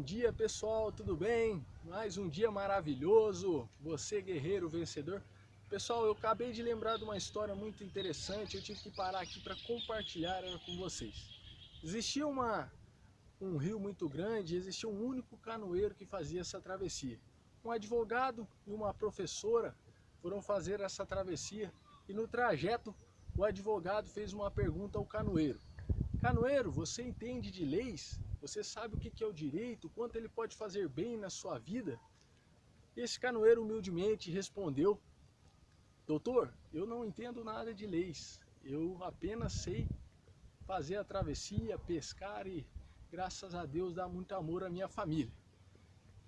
dia pessoal, tudo bem? Mais um dia maravilhoso, você guerreiro vencedor. Pessoal, eu acabei de lembrar de uma história muito interessante, eu tive que parar aqui para compartilhar ela com vocês. Existia uma, um rio muito grande, existia um único canoeiro que fazia essa travessia. Um advogado e uma professora foram fazer essa travessia e no trajeto o advogado fez uma pergunta ao canoeiro. Canoeiro, você entende de leis? Você sabe o que é o direito? Quanto ele pode fazer bem na sua vida? Esse canoeiro humildemente respondeu, Doutor, eu não entendo nada de leis. Eu apenas sei fazer a travessia, pescar e, graças a Deus, dar muito amor à minha família.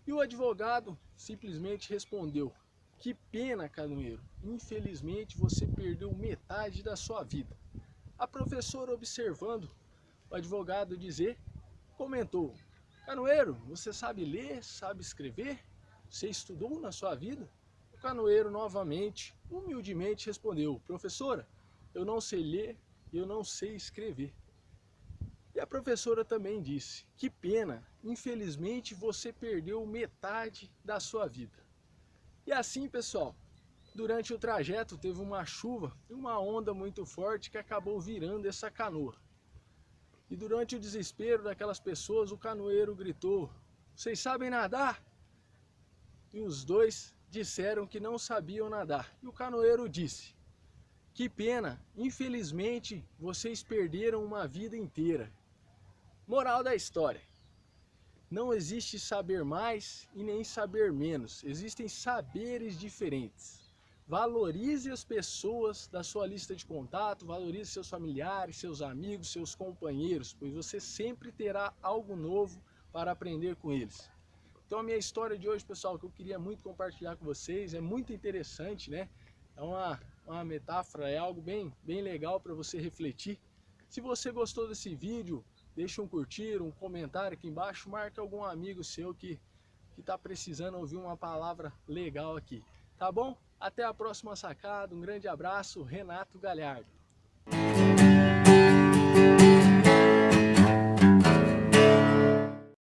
E o advogado simplesmente respondeu, que pena, canoeiro, infelizmente você perdeu metade da sua vida. A professora, observando o advogado dizer, comentou, Canoeiro, você sabe ler, sabe escrever? Você estudou na sua vida? O canoeiro novamente, humildemente respondeu, professora, eu não sei ler e eu não sei escrever. E a professora também disse, que pena, infelizmente você perdeu metade da sua vida. E assim, pessoal, durante o trajeto teve uma chuva e uma onda muito forte que acabou virando essa canoa. E durante o desespero daquelas pessoas, o canoeiro gritou, vocês sabem nadar? E os dois disseram que não sabiam nadar. E o canoeiro disse, que pena, infelizmente vocês perderam uma vida inteira. Moral da história, não existe saber mais e nem saber menos, existem saberes diferentes. Valorize as pessoas da sua lista de contato, valorize seus familiares, seus amigos, seus companheiros, pois você sempre terá algo novo para aprender com eles. Então a minha história de hoje, pessoal, que eu queria muito compartilhar com vocês, é muito interessante, né? É uma, uma metáfora, é algo bem, bem legal para você refletir. Se você gostou desse vídeo, deixa um curtir, um comentário aqui embaixo, marca algum amigo seu que está precisando ouvir uma palavra legal aqui, tá bom? Até a próxima sacada, um grande abraço, Renato Galhardo.